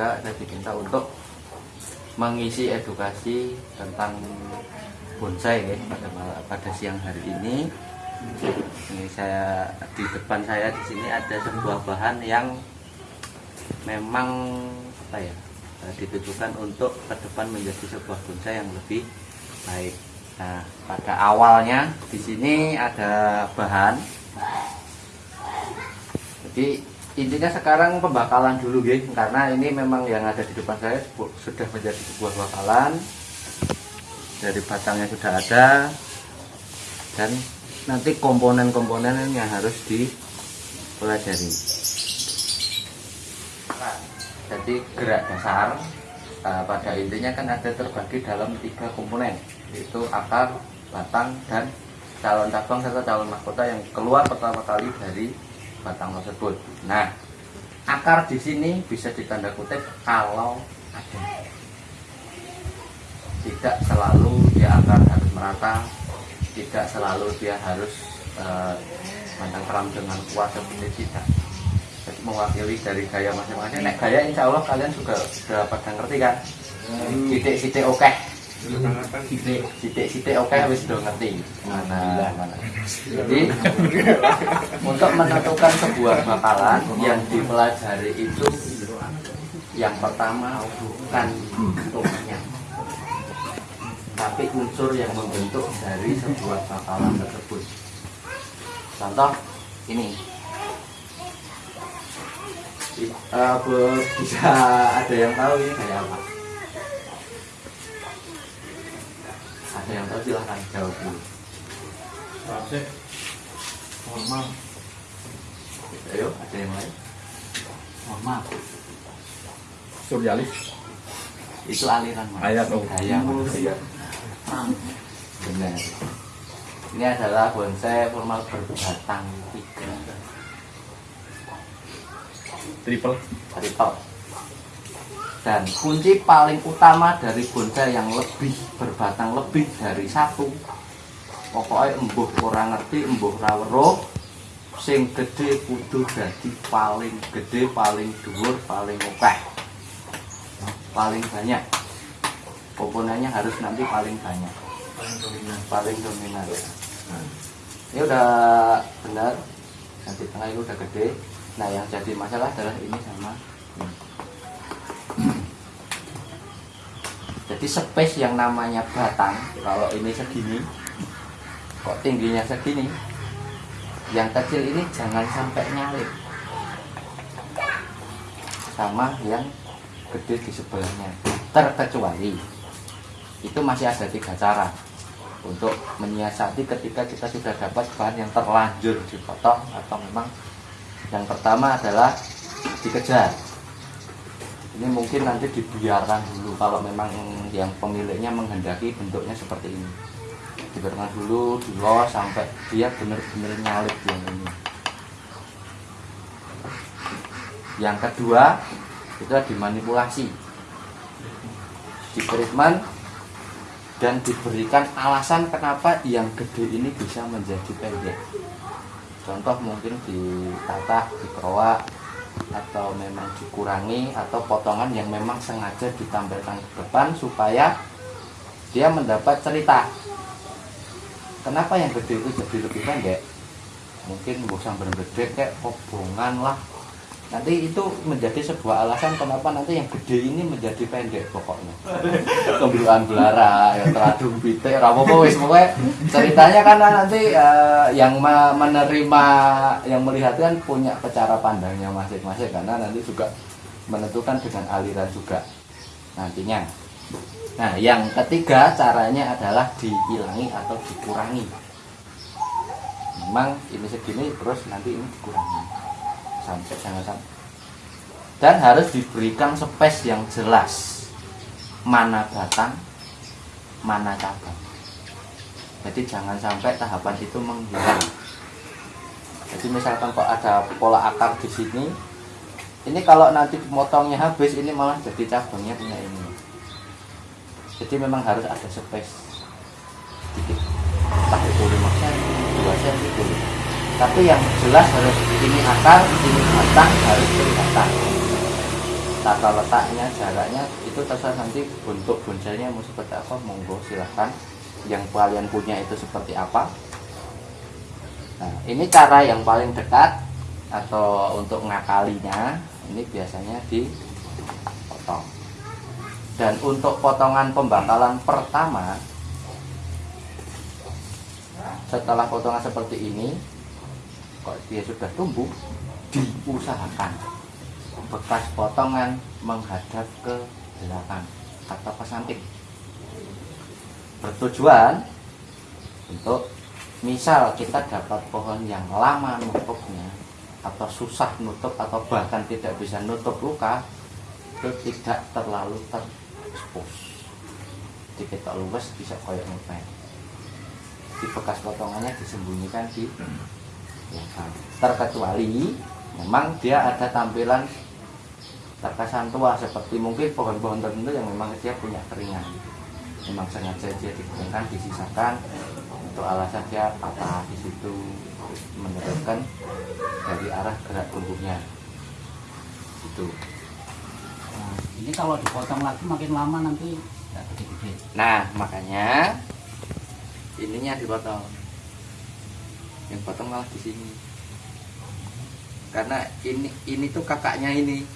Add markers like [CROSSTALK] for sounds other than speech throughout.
juga saya diminta untuk mengisi edukasi tentang bonsai ya pada pada siang hari ini. Ini saya di depan saya di sini ada sebuah bahan yang memang apa ya eh, ditujukan untuk ke depan menjadi sebuah bonsai yang lebih baik. Nah, pada awalnya di sini ada bahan. Jadi intinya sekarang pembakalan dulu guys karena ini memang yang ada di depan saya sudah menjadi sebuah bakalan dari batangnya sudah ada. Dan nanti komponen-komponen yang harus dipelajari. Jadi gerak dasar eh, pada intinya kan ada terbagi dalam tiga komponen yaitu akar, batang dan calon cabang serta calon mahkota yang keluar pertama kali dari batang tersebut. Nah, akar di sini bisa ditanda kutip kalau ada. Tidak selalu dia akar harus merata, tidak selalu dia harus eh, mandang keram dengan kuat seperti tidak. Jadi mewakili dari gaya masing-masing. Nek gaya insya Allah kalian juga sudah pada ngerti kan? Sidik-sidik oke. Sidik-sidik oke wis sudah ngerti. Mana mana. Jadi [LAUGHS] untuk menentukan sebuah bakalan yang dipelajari itu yang pertama bukan bentuknya tapi unsur yang membentuk dari sebuah bakalan tersebut contoh ini bu- bisa ada yang tahu ini kayak apa ada yang tahu silahkan jawab dulu. Normal ayo ada yang lain? Normal suryalis itu aliran Mas. Ayat, oh. gaya manusia benar. Ini adalah bonsai formal berbatang tiga. Triple. Triple dan kunci paling utama dari bonsai yang lebih berbatang lebih dari satu pokoknya embuh orang ngerti embuh rawero sing gede kudu dadi paling gede paling dhuwur paling oke paling banyak. Komponennya harus nanti paling banyak. Paling dominan. Nah, ini udah benar yang di tengah ini udah gede. Nah yang jadi masalah adalah ini sama ini. Jadi space yang namanya batang kalau ini segini kok tingginya segini? Yang kecil ini jangan sampai nyalip. Sama yang gede di sebelahnya. Terkecuali itu masih ada tiga cara untuk menyiasati ketika kita sudah dapat bahan yang terlanjur dipotong atau memang yang pertama adalah dikejar. Ini mungkin nanti dibiarkan dulu kalau memang yang pemiliknya menghendaki bentuknya seperti ini. Dibiarkan dulu dilos sampai dia benar-benar nyalip yang ini. Yang kedua itu dimanipulasi. Di treatment dan diberikan alasan kenapa yang gede ini bisa menjadi pendek. Contoh mungkin ditata dikeroak atau memang dikurangi atau potongan yang memang sengaja ditampilkan ke depan supaya dia mendapat cerita. Kenapa yang gede itu jadi lebih pendek? Mungkin bosan gede kayak kobongan lah nanti itu menjadi sebuah alasan kenapa nanti yang gede ini menjadi pendek pokoknya. [LAUGHS] Kembiluan belara yang teradung pitik rapopo wis pokoknya ceritanya karena nanti eh, yang ma- menerima yang melihat kan punya cara pandangnya masing-masing karena nanti juga menentukan dengan aliran juga nantinya. Nah yang ketiga caranya adalah dihilangi atau dikurangi. Memang ini segini terus nanti ini dikurangi sampai jangan sampai dan harus diberikan space yang jelas. Mana batang mana cabang. Jadi jangan sampai tahapan itu menghilang. Jadi misalkan kok ada pola akar di sini ini kalau nanti motongnya habis ini malah jadi cabangnya punya ini. Jadi memang harus ada space. Sedikit. Entah itu 5 cm 2 cm tapi yang jelas harus ini akar ini batang harus kelihatan. Tata letaknya jaraknya itu terserah nanti bentuk bonsainya mau seperti apa monggo silahkan. Yang kalian punya itu seperti apa. Nah ini cara yang paling dekat atau untuk ngakalinya ini biasanya dipotong. Dan untuk potongan pembakalan pertama setelah potongan seperti ini kok dia sudah tumbuh diusahakan. Bekas potongan menghadap ke belakang atau ke samping. Bertujuan untuk misal kita dapat pohon yang lama nutupnya atau susah nutup atau bahkan tidak bisa nutup luka itu tidak terlalu terexpose. Jadi kita luwes bisa koyok ngepel di bekas potongannya disembunyikan di terkecuali memang dia ada tampilan terkesan tua seperti mungkin pohon-pohon tertentu yang memang dia punya keringan. Memang sengaja dia dikeringkan disisakan untuk alasan dia patah di situ meneruskan dari arah gerak tumbuhnya itu Nah, ini kalau dipotong lagi makin lama nanti nggak gede-gede. nah makanya ininya dipotong yang potong malah di sini. Karena ini ini tuh kakaknya ini.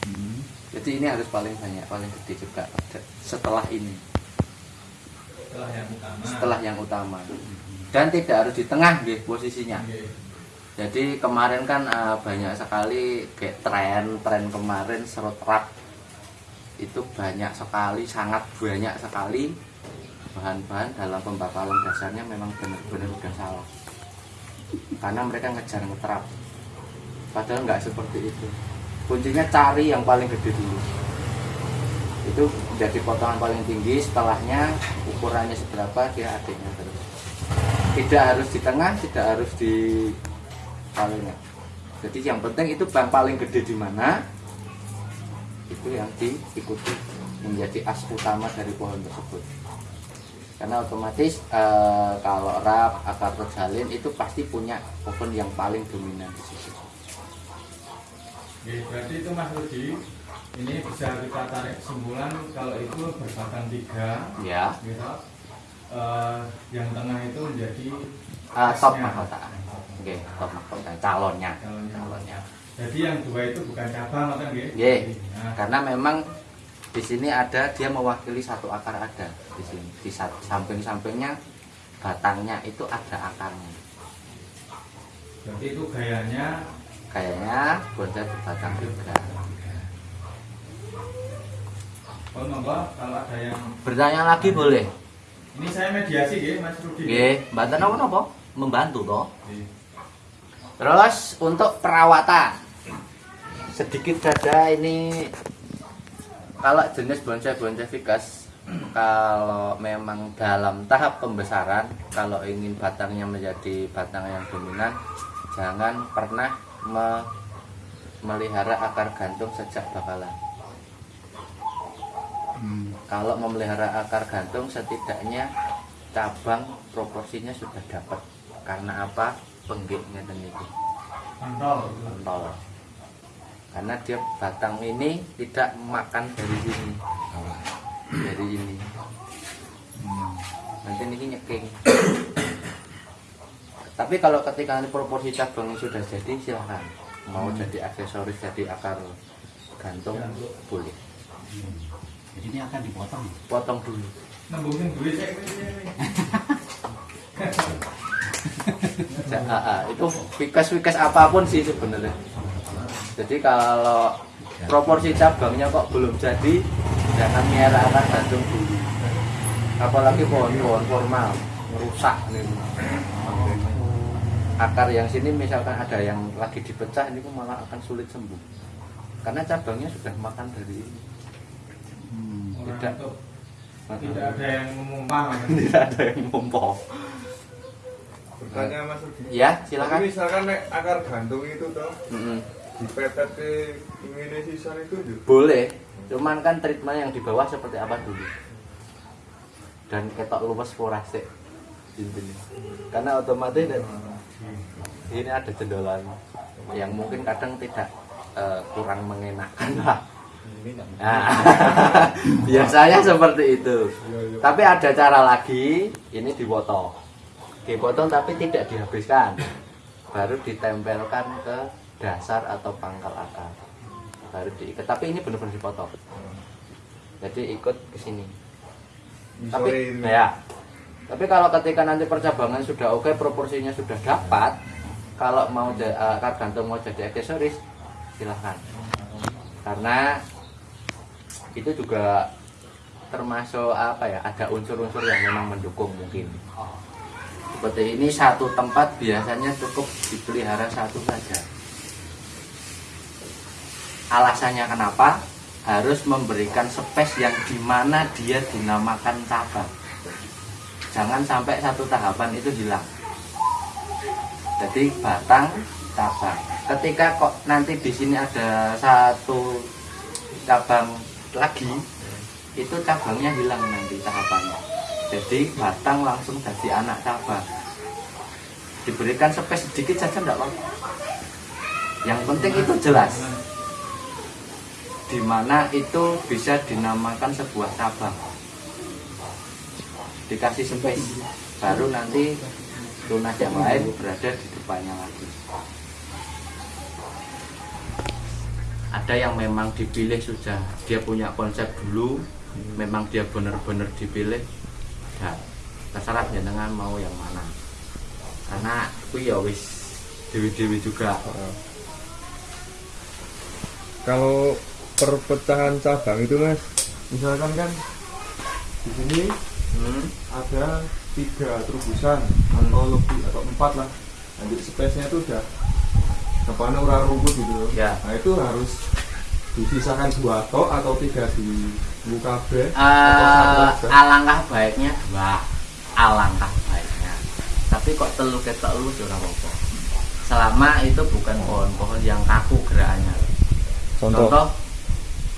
Hmm. jadi ini harus paling banyak paling gede juga setelah ini. Setelah yang utama. Setelah yang utama. Dan tidak harus di tengah nggih, posisinya. Jadi kemarin kan eh, banyak sekali kayak tren tren kemarin serut rak itu banyak sekali sangat banyak sekali bahan-bahan dalam pembakalan dasarnya memang benar-benar udah salah. Karena mereka ngejar ngeterap padahal nggak seperti itu. Kuncinya cari yang paling gede dulu. Itu jadi potongan paling tinggi setelahnya ukurannya seberapa dia adiknya terus. Tidak harus di tengah tidak harus di palingnya jadi yang penting itu bang paling gede di mana itu yang diikuti menjadi as utama dari pohon tersebut karena otomatis eh, kalau rap akar terjalin itu pasti punya pohon yang paling dominan di situ. Oke, berarti itu Mas Rudi ini bisa kita tarik kesimpulan kalau itu berbatang tiga ya. gitu. Eh, yang tengah itu menjadi Eh, top mahkota. Oke top mahkota calonnya. Calonnya. calonnya. Jadi yang dua itu bukan cabang atau nggih? Nggih. Nah, karena memang di sini ada dia mewakili satu akar ada. Di sini di sa- samping-sampingnya batangnya itu ada akarnya. Berarti itu gayanya? Kayaknya bonsai berbatang juga oh kalau ada yang bertanya lagi boleh. Ini saya mediasi ya Mas Rudi. Nggih, bantu apa napa? Membantu toh. Terus untuk perawatan. Sedikit saja ini kalau jenis bonsai-bonsai ficus kalau memang dalam tahap pembesaran kalau ingin batangnya menjadi batang yang dominan jangan pernah me- melihara akar gantung sejak bakalan. Hmm. kalau memelihara akar gantung setidaknya cabang proporsinya sudah dapat. Karena apa? Penggiknya dan itu. Pentol. pentol karena dia batang ini tidak makan dari sini. Dari ini. Hmm. nanti ini nyeking. Tapi kalau ketika nanti proporsi cabangnya sudah jadi silahkan. Mau jadi aksesoris jadi akar gantung Gantung. boleh. Hmm. Jadi ini akan dipotong. potong dulu. Nembungin duit saya [LAUGHS] ini. Ja- ah, ah, itu fikas-fikas apa pun sih sebenarnya jadi kalau proporsi cabangnya kok belum jadi jangan akar gantung dulu apalagi pohon-pohon formal merusak nih akar yang sini misalkan ada yang lagi dipecah ini kok malah akan sulit sembuh karena cabangnya sudah makan dari ini Hmm. Orang Tidak. itu tidak ada yang memumpah. [LAUGHS] tidak ada yang mumpong Bertanya Mas Rudi. ya Tapi silakan misalkan nek akar gantung itu toh Mm-mm. Dipetet ke ini sisan itu juga. boleh cuman kan treatment yang di bawah seperti apa dulu? Dan ketok luwes forasik intinya. Karena otomatis ini ada jendolan yang mungkin kadang tidak eh, kurang mengenakan lah. Nah, [LAUGHS] biasanya seperti itu. Tapi ada cara lagi ini dipotong. Dipotong tapi tidak dihabiskan. Baru ditempelkan ke dasar atau pangkal akar. Baru diikat. Tapi ini benar-benar dipotong. Jadi ikut ke sini. Tapi ini. ya. Tapi kalau ketika nanti percabangan sudah oke proporsinya sudah dapat kalau mau eh, akar gantung mau jadi aksesoris silahkan. Karena itu juga termasuk apa ya ada unsur-unsur yang memang mendukung mungkin. Seperti ini satu tempat biasanya cukup dipelihara satu saja alasannya kenapa? Harus memberikan space yang di mana dia dinamakan cabang. Jangan sampai satu tahapan itu hilang. Jadi batang cabang. Ketika kok nanti di sini ada satu cabang lagi itu cabangnya hilang nanti tahapannya. Jadi batang langsung jadi anak cabang. Diberikan space sedikit saja enggak apa yang penting itu jelas di mana itu bisa dinamakan sebuah cabang. Dikasih space baru nanti tunas yang lain berada di depannya lagi. Ada yang memang dipilih sudah dia punya konsep dulu memang dia benar-benar dipilih ya terserah jenengan mau yang mana. Karena aku ya wis dewi-dewi juga. Kalau perpecahan cabang itu mas, misalkan kan di sini hmm. ada tiga terubusan Hmm. atau lebih atau empat lah. Nanti space-nya itu udah depannya urang rumput gitu. Ya. Nah itu harus dipisahkan dua tok atau tiga di buka B atau aja. alangkah baiknya dua alangkah baiknya tapi kok telu ke telu ora apa-apa selama itu bukan pohon-pohon yang kaku gerakannya contoh,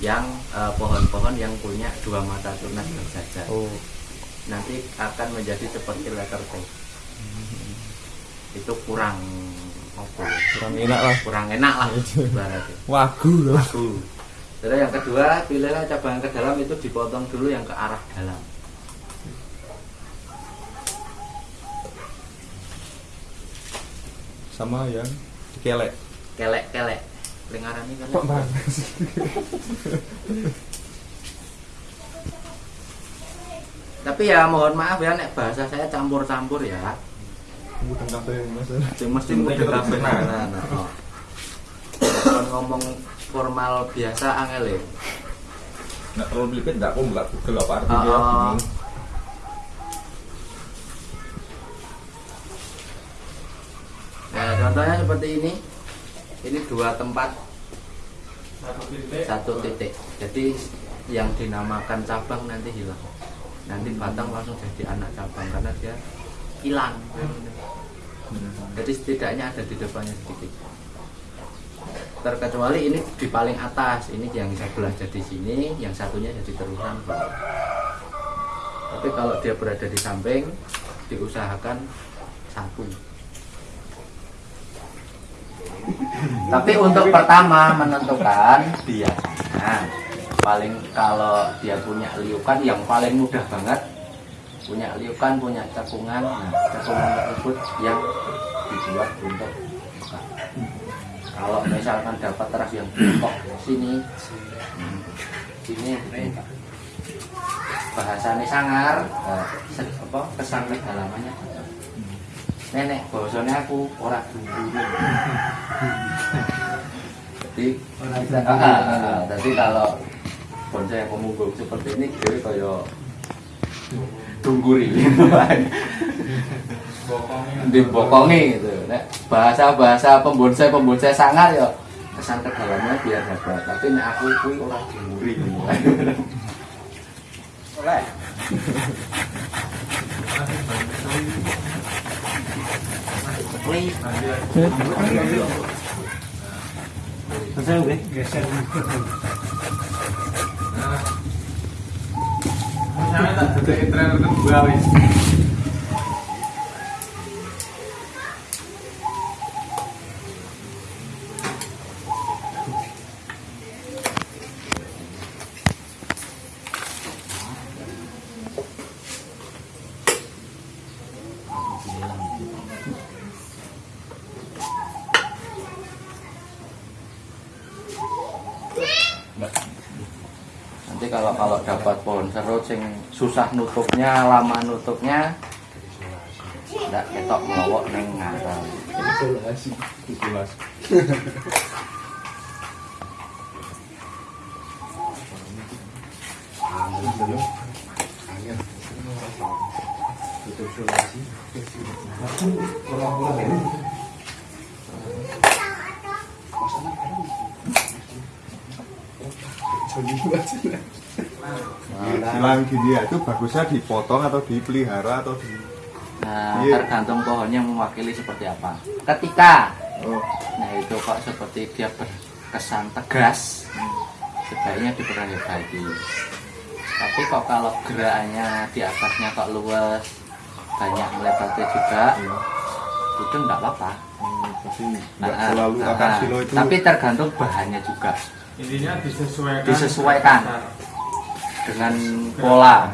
yang eh, pohon-pohon yang punya dua mata tunas berjajar Oh, nanti akan menjadi seperti letter T itu kurang apa ya? kurang enak lah. kurang enak lah ibaratnya Wagu loh. Wagu. Terus yang kedua, pilihlah cabang ke dalam itu dipotong dulu yang ke arah dalam. Sama yang kelek. Kelek-kelek. Kok kelek. bang? Tapi ya mohon maaf ya nek bahasa saya campur-campur ya. Bukan kafe mas. Sing mesti mudeng kabeh. Nah, nah, oh. Kalau ngomong formal biasa angel ya. Nggak terlalu belibet, nggak aku nggak google apa artinya. Oh, oh. bingung. Nah, contohnya seperti ini. Ini dua tempat Satu titik. satu titik. Jadi yang dinamakan cabang nanti hilang. Nanti batang langsung jadi anak cabang karena dia hilang. Jadi setidaknya ada di depannya sedikit. Terkecuali ini di paling atas, ini yang sebelah jadi sini, yang satunya jadi terusan. Tapi kalau dia berada di samping, diusahakan satu. Tapi untuk pertama menentukan biasanya paling kalau dia punya liukan yang paling mudah banget punya liukan punya cekungan nah, cekungan tersebut yang dibuat untuk buka. kalau misalkan dapat teras yang bengkok sini. Sini bahasanya sangar eh, apa kesan kedalamannya nenek bahasanya aku ora dulu jadi ah, ah, ah, jadi kalau bonsai yang pemunggung seperti ini dia kayak tungguri Bokongnya. dibokongi gitu. Nek bahasa bahasa pembonsai pembonsai sangar ya kesan ke dalamnya biar dapat tapi nek aku kuwi ora tungguri oleh [LAUGHS] đây làm sao vậy Hãy subscribe cho kênh Ghiền Mì Gõ Để không bỏ lỡ những video hấp dẫn susah nutupnya lama nutupnya. Tidak ketok melowok neng ngarang isolasi isolasi Silang gini ya, itu bagusnya dipotong atau dipelihara atau di nah Iya. tergantung pohonnya mewakili seperti apa. Ketika. Oh. Nah itu kok seperti dia berkesan tegas sebaiknya diperbaiki tapi kok kalau gerakannya di atasnya kok luas banyak melebatnya juga iya. itu enggak apa-apa. Hmm, Nah, selalu nah, akar silo itu. Tapi tergantung bahannya juga. Intinya disesuaikan. Disesuaikan. Dengan pola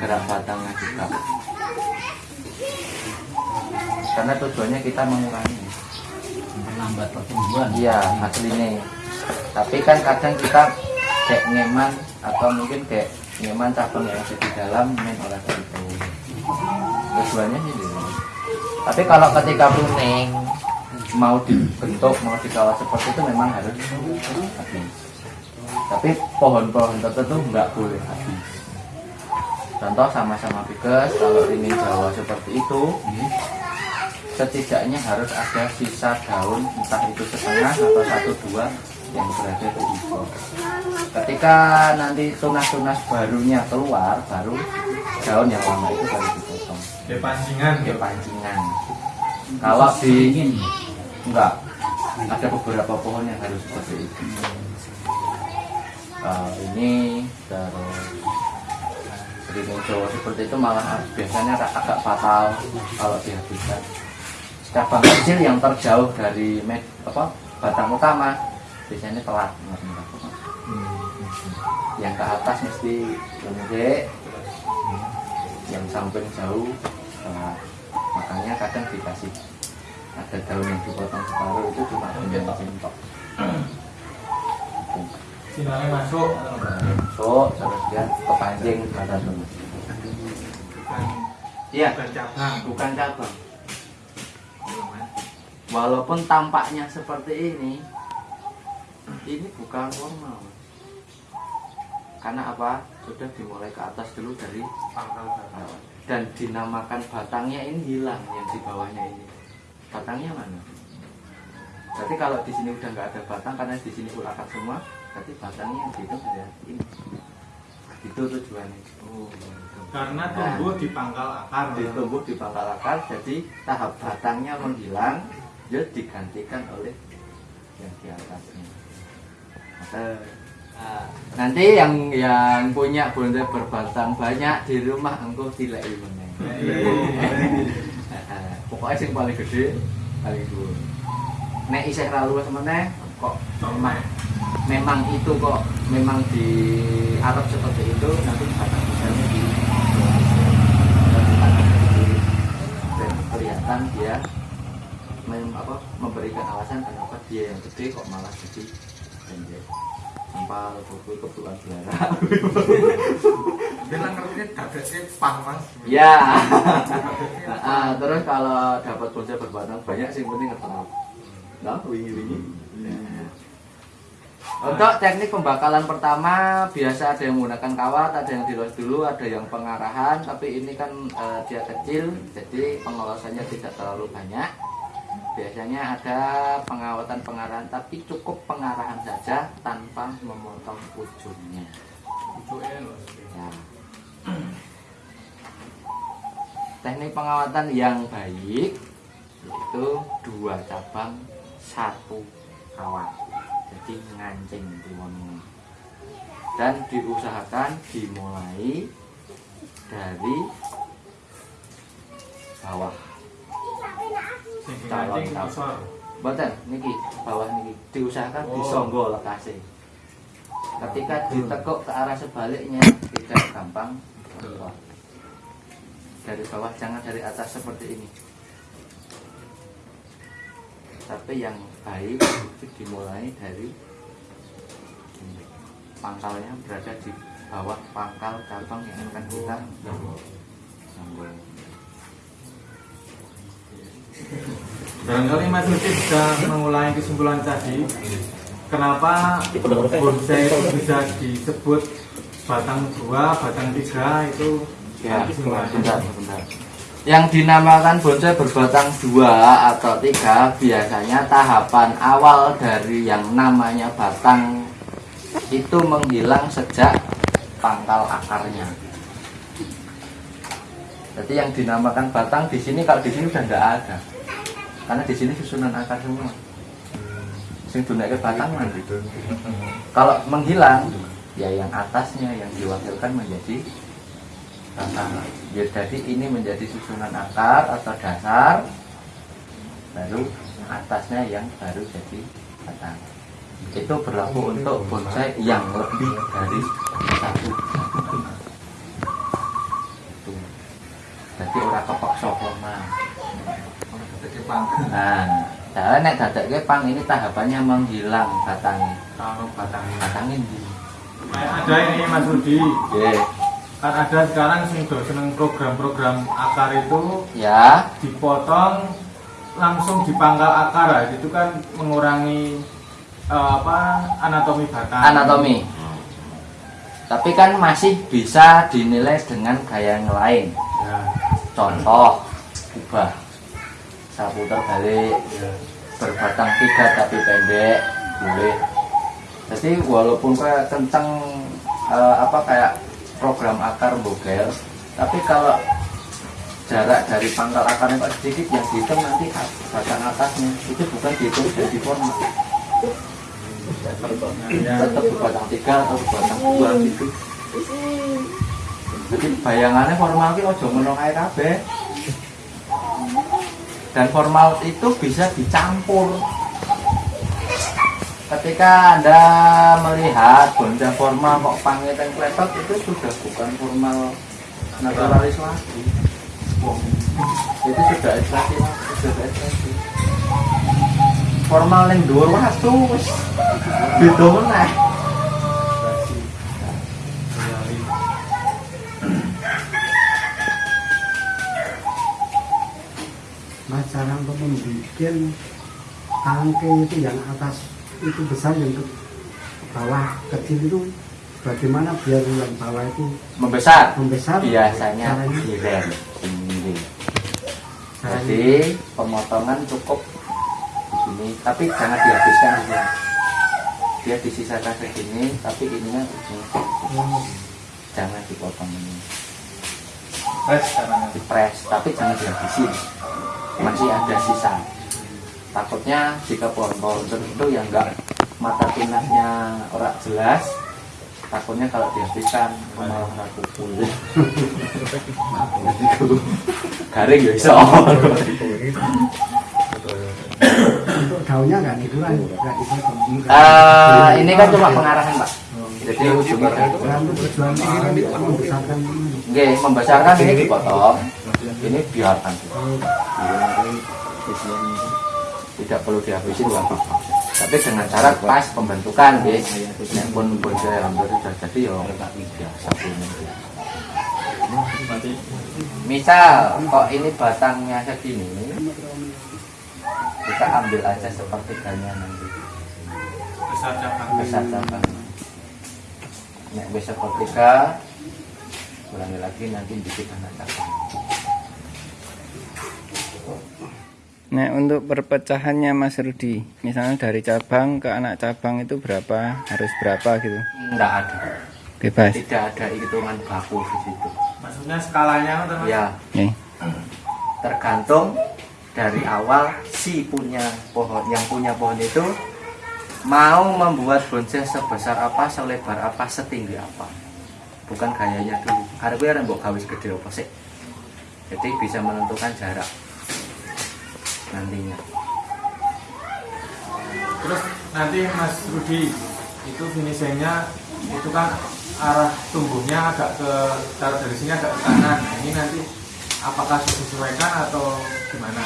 gerak batangnya juga karena tujuannya kita mengurangi Menambah pertumbuhan. iya aslinya tapi kan kadang kita kayak ngeman atau mungkin kayak ngeman cabang yang ada di dalam main oleh itu tujuannya sih gitu. tapi kalau ketika kuning mau dibentuk mau dikawal seperti itu memang harus habis tapi pohon-pohon tertentu nggak boleh habis. Contoh sama-sama bigas kalau ingin jawa seperti itu setidaknya harus ada sisa daun entah itu setengah atau satu dua yang berada di hijau ketika nanti tunas-tunas barunya keluar baru daun yang lama itu baru dipotong. Di pancingan. Ke pancingan. Kalau di enggak. Ada beberapa pohon yang harus seperti itu Eh, ini terus Beringin Jawa seperti itu malah biasanya agak fatal kalau dihabiskan cabang kecil yang terjauh dari med, apa batang utama biasanya telat yang ke atas mesti gede yang samping jauh telat. Makanya kadang dikasih ada daun yang dipotong separuh itu cuma bentok-bentok [CLEARS THROAT] sinarnya masuk. So terus dia kepancing kata dulu bukan iya. bukan cabang. Bukan cabang. Walaupun tampaknya seperti ini ini bukan normal karena apa? Sudah dimulai ke atas dulu dari pangkal batang. bawah. dan dinamakan batangnya ini hilang yang di bawahnya ini. Batangnya mana? Berarti kalau di sini udah nggak ada batang karena di sini full akar semua berarti batangnya yang dihitung ada ini. Itu tujuannya. Oh, gitu. karena tumbuh di pangkal akar ditumbuh di pangkal akar jadi tahap batangnya menghilang dia digantikan oleh yang di atasnya. Nah, nanti yang yang punya bonde berbatang banyak di rumah engkau tidak meneng. [LAUGHS] Pokoknya yang paling gede paling dulu nek isih ra luwes meneh kok memang memang itu kok memang di Arab seperti itu nanti batang misalnya di dan kelihatan dia mem- apa, memberikan alasan kenapa dia yang gede kok malah jadi pendek. Kuku kebetulan biara bilang ngerti dadeknya pang mas. Ya [LAUGHS] terus kalau dapat bonsai berbatang banyak sih penting ngetrap. Nah wingi wingi untuk teknik pembakalan pertama biasa ada yang menggunakan kawat, ada yang dilos dulu, ada yang pengarahan. Tapi ini kan eh, dia kecil, jadi pengolasannya tidak terlalu banyak. Biasanya ada pengawatan pengarahan, tapi cukup pengarahan saja tanpa memotong ujungnya. ujungnya Ya. Teknik pengawatan yang baik itu dua cabang satu kawat. Jadi ngancing diwono. Dan diusahakan dimulai dari bawah. Calon isor Boten niki bawah niki diusahakan Oh. disonggo lokasi. Ketika ditekuk ke arah sebaliknya tidak gampang keluar. dari bawah jangan dari atas seperti ini tapi yang baik itu dimulai dari ini. pangkalnya berada di bawah pangkal cabang yang akan kita sambung Barangkali Mas Rudi bisa mengulangi kesimpulan tadi Kenapa bonsai itu bisa disebut batang dua, batang tiga itu Ya, sebentar, sebentar. Yang dinamakan bonsai berbatang dua atau tiga biasanya tahapan awal dari yang namanya batang itu menghilang sejak pangkal akarnya. Jadi yang dinamakan batang di sini kalau di sini udah tidak ada, karena di sini susunan akar semua. Sing dunake batang nanti. Kalau menghilang, ya yang atasnya yang diwakilkan menjadi Ya, jadi ini menjadi susunan akar atau dasar, baru atasnya yang baru jadi batang. Itu berlaku untuk bonsai yang lebih dari satu. Itu. Jadi orang kepaksa formal. Nah, saya nek dadak pang ini tahapannya menghilang batangnya. Kalau batang Batangnya ini. Ada ini Mas Rudi Ya, Kan ada sekarang sing do seneng program-program akar itu ya, dipotong langsung di pangkal akar ya. itu kan mengurangi eh, apa anatomi batang anatomi. Tapi kan masih bisa dinilai dengan gaya yang lain. ya, Contoh, ubah. Saya putar balik, ya. berbatang tiga tapi pendek, boleh. Jadi walaupun kayak kenceng eh, apa kayak program akar bogel, tapi kalau jarak dari pangkal akarnya kok sedikit yang dihitung nanti batang atasnya. Itu bukan dihitung jadi formal Ya. tetap berbatang tiga atau berbatang dua gitu. Jadi bayangannya formal itu ojo menong air kabeh. Dan formal itu bisa dicampur ketika anda melihat bonsai formal kok pangnya dan kletot itu sudah bukan formal naturalis lagi itu sudah ekstrasi sudah ekstrasi formal yang dhuwur wastu wis beda meneh. Untuk membuat tangke itu yang atas itu besar yang ke bawah kecil itu bagaimana biar yang bawah itu membesar? membesar? Biasanya caranya? jadi pemotongan cukup di sini tapi jangan dihabiskan di sini dia disisakan segini tapi ininya oh, jangan dipotong ini. Fresh caranya. dipres tapi jangan dihabisin. Masih ada sisa takutnya jika pohon-pohon tertentu yang enggak mata tunasnya orang jelas takutnya kalau dihabiskan malah raku [LAUGHS] kulit garing ya iso. Daunnya nggak dikurangi nggak dipotong Eh, ini kan cuma pengarahan pak. Jadi ujungnya kan membesarkan ini. Oke, membesarkan ini dipotong. Ini biarkan tidak perlu dihabisin nggak apa-apa. Tapi dengan cara pas pembentukan ya Nek pun bonsai hampir sudah jadi ya biasa punya misal kok ini batangnya segini kita ambil aja sepertiganya nanti. Besar cabang. besar cabang nek wis sepertiga ulangi lagi nanti dikit anak cabang Nah untuk perpecahannya Mas Rudi, misalnya dari cabang ke anak cabang itu berapa, harus berapa gitu? enggak ada. Bebas. tidak ada hitungan baku di situ. Maksudnya skalanya teman ya Oke. tergantung dari awal si punya pohon yang punya pohon itu mau membuat bonsai sebesar apa selebar apa setinggi apa. Bukan gayanya dulu. Ada gue yang gawe gede apa sih? Jadi bisa menentukan jarak nantinya Terus nanti Mas Rudi itu finishingnya itu kan arah tumbuhnya agak ke taruh dari sini agak ke kanan. Nah, ini nanti apakah disesuaikan atau gimana?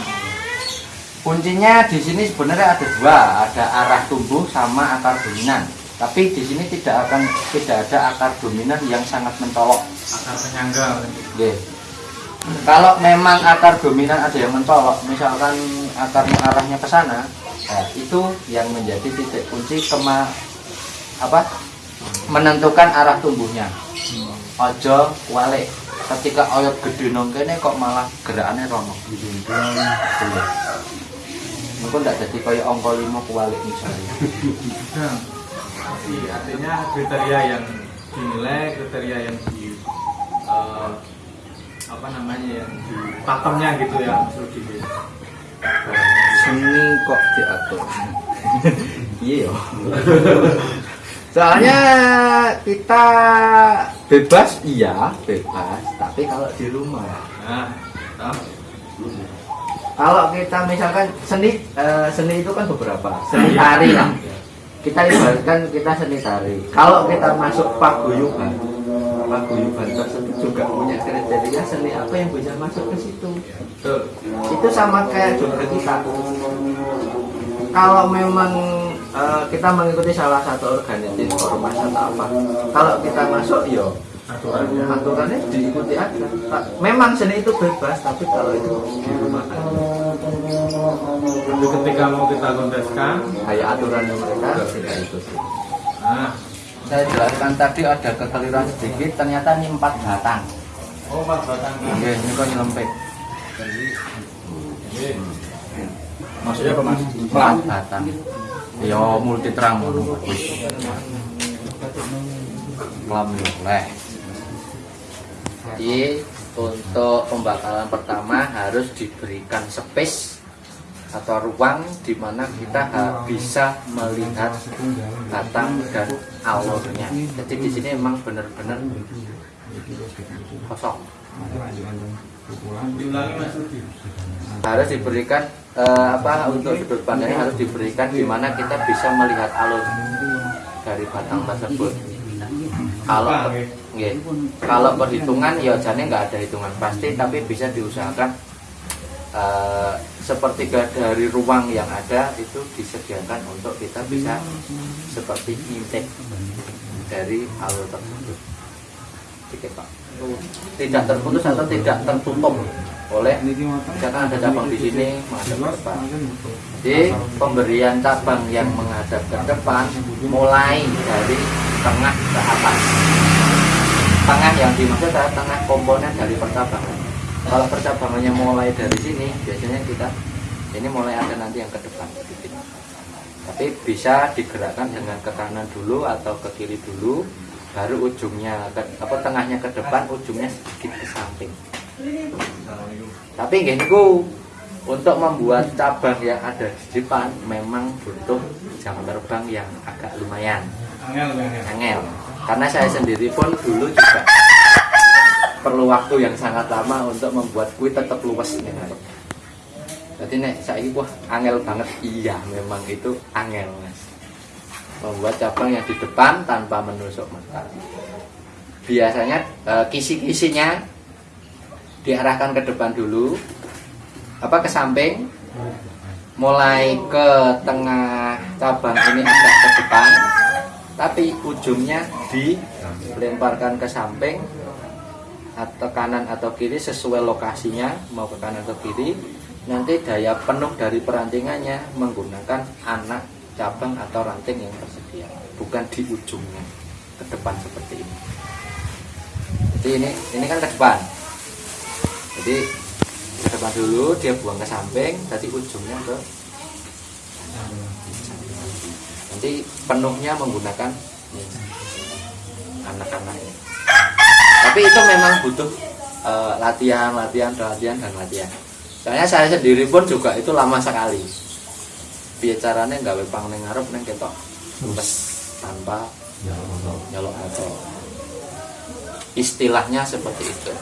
Kuncinya di sini sebenarnya ada dua, ada arah tumbuh sama akar dominan. Tapi di sini tidak akan tidak ada akar dominan yang sangat mencolok. Akar penyangga. Oke. Kalau memang akar dominan ada yang mencolok, misalkan akarnya arahnya ke sana, nah, itu yang menjadi titik kunci kema apa menentukan arah tumbuhnya. Ojo walik. Ketika oyot gede nong kene kok malah gerakannya rono. Mungkin tidak jadi kayak ongko lima kualik misalnya. Artinya kriteria yang dinilai, kriteria yang di eh, apa namanya di pakemnya gitu ya Mas Rudi. Seni kok diatur. [LAUGHS] Iya ya. Soalnya kita bebas iya bebas, tapi kalau di rumah Nah, toh. kalau kita misalkan seni eh, seni itu kan beberapa seni tari lah kita ibaratkan kita seni tari kalau kita masuk paguyuban paguyuban tersebut juga punya kriteria seni apa yang bisa masuk ke situ. Betul. itu sama kayak joget kita. Kalau memang eh, kita mengikuti salah satu organisasi ormas atau apa kalau kita masuk yo Aturannya. aturannya diikuti aja. Tak- memang seni itu bebas tapi kalau itu di rumah Tapi ketika mau kita konteskan, kayak aturannya mereka. Kita ikuti nah, saya jelaskan tadi ada kekeliruan sedikit ternyata ini empat batang. Oh empat batang. Oke, ini kok nyelempit. Oke. maksudnya apa mas? empat batang. Ya multi terang ngono kelam oleh jadi untuk pembakaran pertama harus diberikan space atau ruang di mana kita bisa melihat batang dan alurnya. Jadi di sini memang benar-benar kosong. Harus diberikan eh, apa untuk sudut pandangnya harus diberikan di mana kita bisa melihat alur dari batang tersebut. Kalau nggih. kalau perhitungan ya jane nggak ada hitungan pasti tapi bisa diusahakan eh, sepertiga dari ruang yang ada itu disediakan untuk kita bisa seperti intake dari alur tersebut. Oke, Pak. Tidak terputus atau tidak tertutup oleh misalkan ada cabang di sini menghadap ke depan. Jadi pemberian cabang yang menghadap ke depan mulai dari tengah ke atas. Tengah yang dimaksud adalah tengah komponen dari percabangan. Kalau percabangannya mulai dari sini, biasanya kita ini mulai ada nanti yang ke depan sedikit. Tapi bisa digerakkan dengan ke kanan dulu atau ke kiri dulu, baru ujungnya ke, apa tengahnya ke depan, ujungnya sedikit ke samping. Tapi niku untuk membuat cabang yang ada di depan memang butuh jam terbang yang agak lumayan Angel, angel. angel. Karena saya sendiri pun dulu juga perlu waktu yang sangat lama untuk membuat kue tetap luwes nih. Jadi nek saya wah angel banget iya memang itu angel mas. Membuat cabang yang di depan tanpa menusuk mata. Biasanya eh, kisi-kisinya diarahkan ke depan dulu, apa ke samping, mulai ke tengah cabang ini agak ke depan, tapi ujungnya dilemparkan ke samping atau kanan atau kiri sesuai lokasinya mau ke kanan atau kiri nanti daya penuh dari perantingannya menggunakan anak cabang atau ranting yang tersedia bukan di ujungnya ke depan seperti ini. Jadi ini ini kan ke depan. Jadi ke depan dulu dia buang ke samping jadi ujungnya ke nanti penuhnya menggunakan anak-anak ini tapi itu memang butuh eh, latihan latihan latihan dan latihan. Soalnya saya sendiri pun juga itu lama sekali. Bicaranya nggak wepang neng ngarep neng ketok? Bes, tanpa nyolok motor istilahnya seperti itu